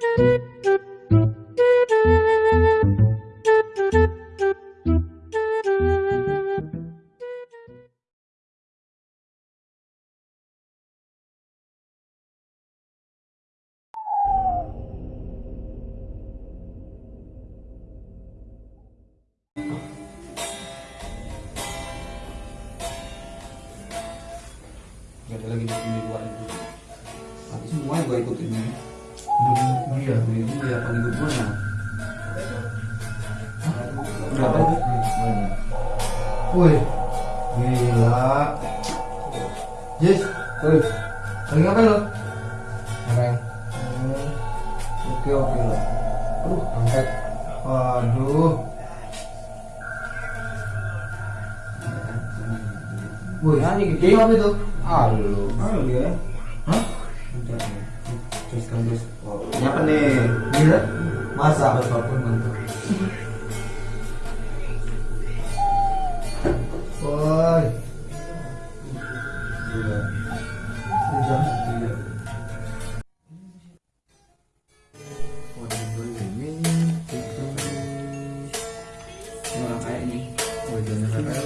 Gak ada lagi di luar itu. Nanti semuanya gue ikutin nih. Iya, itu ya pengikut gue ya. Berapa itu? Woi, gila. Jess, Woi, lagi ngapain lo? ngapain? Oke oke lo. Aduh, angkat. Waduh. Woi, Nyanyi gede. apa itu? Halo. Halo dia. Hah? Udah. Terus kan terus. Oh, Ini apa nih? Gila. Masa? apa pun mantap. Woi. Iya. Udah. Iya. Ini orang kaya nih. Wajahnya kayak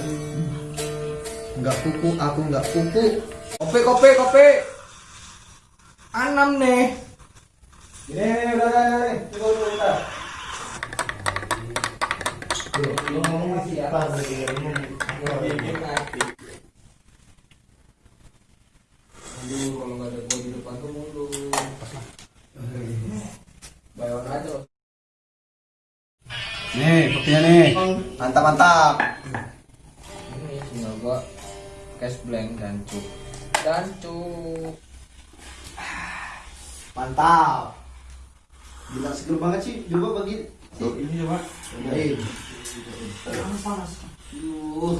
Enggak kuku, aku enggak kuku. Kopi, kopi, kopi. Anam nih. Ini, ini, udah, udah, udah, nih. Tunggu, tunggu, bentar. Lu ngomong masih apa? Aduh, kalau nggak ada gua di depan tuh mulu. Bayawan aja loh. Nih, kopinya nih. Mantap, mantap. Ini tinggal gua cash blank dan cuk. Dan cuk. Mantap. Gila seger banget sih. Coba bagi. Tuh, ini coba. Cobain. Panas panas. Yuh.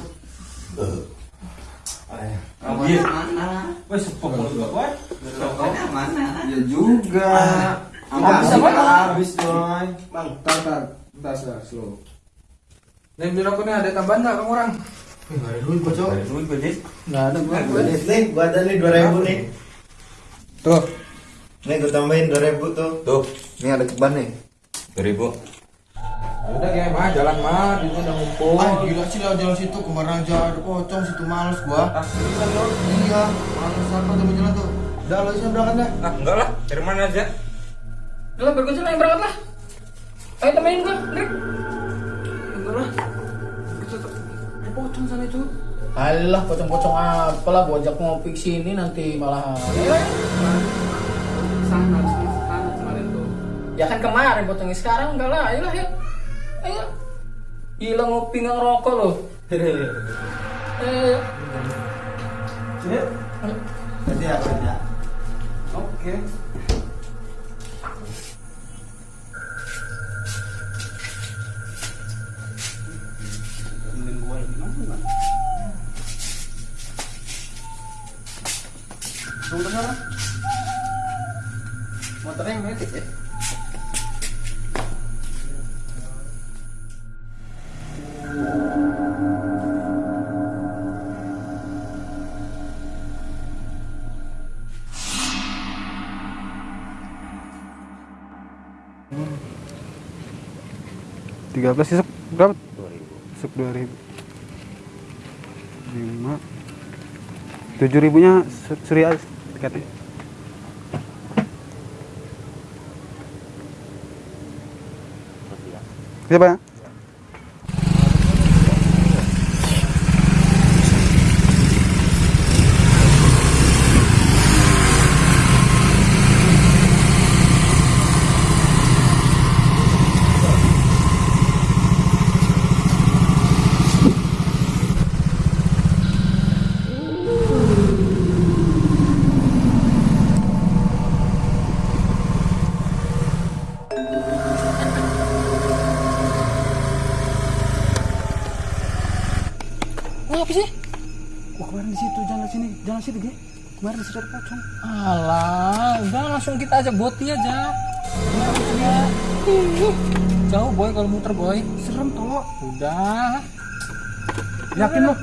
Iya. mana? Wes, sepok mulut gua, mana? Ya juga. Habis apa? Habis, coy. Bang, tar, tar. Bentar, sebentar, slow. Nih, ada tambahan nggak kamu orang? Enggak ada duit bocor. Duit gua, Jis. Nggak ada gua. Nih, gua ada nih 2000 nih. Tuh. Nih gua tambahin 2000 tuh. Tuh, Ini ada ceban nih. 2000. Udah kayak mah jalan mah, itu udah ngumpul. Ah gila sih lah jalan situ kemarin aja ada pocong situ males gua. Ah, bisa dong. Iya, males apa tuh jalan tuh. Udah lo isnya berangkat dah. Ah, enggak lah. Dari mana aja? Udah berkunjung lah yang berangkat lah. Ayo temenin gua, Drik. Enggak lah. Ada pocong sana itu. Alah, pocong-pocong apa lah, gua ajak ngopi sini nanti malah. Iya. Sana, sana kemarin tuh. Ya kan kemarin pocongnya sekarang enggak lah, ayolah ya. Ayo. Gila ngopi nggak ngerokok loh. Eh, Sini. Nanti ya. Oke. Temenin gua? Tunggu sana. Motornya yang metik ya? tiga belas isuk berapa? Isuk dua ribu. Lima. Tujuh ribunya su- surya tiketnya. Siapa ya? oh, apa sih? Wah kemarin di situ jangan sini, jangan situ Ge. Kemarin di situ ada pocong. Alah, udah langsung kita ajak boti aja. Ya. Jauh boy kalau muter boy. Serem toh. Udah. Yakin lo?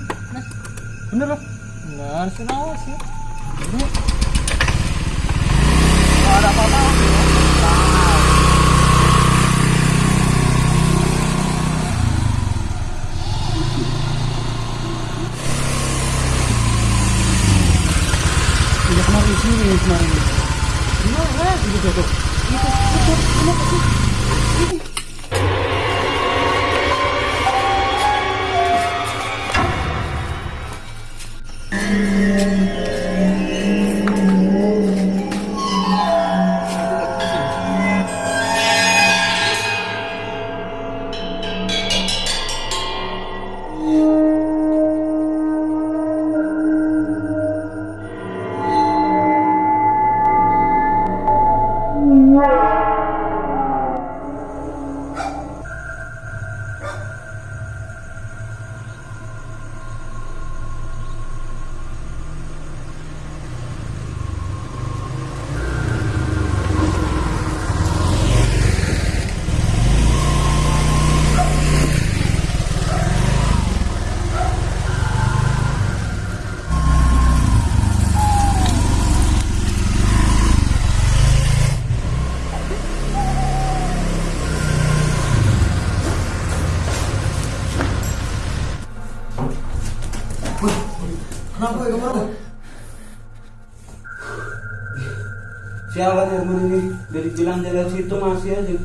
Bener lo? Benar, sih awas ya. Ada apa-apa. Kemarin Gimana? Itu tuh, tuh. Itu, itu, kenapa sih? Kenapa ya ke mana? sialan ini dari bilang dia lewat situ masih aja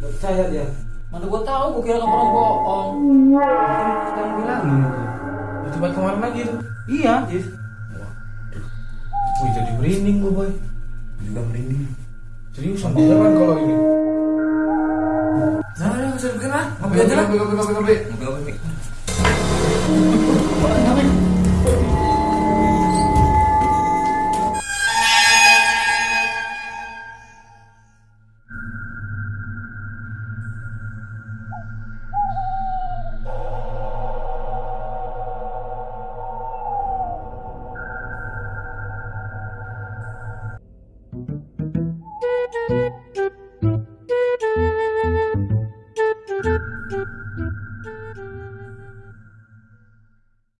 Gak percaya dia Mana gua tahu, gua kira kamu orang bohong. sekarang bilangin itu Coba kemarin lagi tuh. iya Jis Wih jadi merinding gue boy. juga merinding Seriusan beneran kalau ini. Nah, nah, bisa bikin lah. Ngopi aja lah. Ngopi, ngopi, ngopi, ngopi. ngopi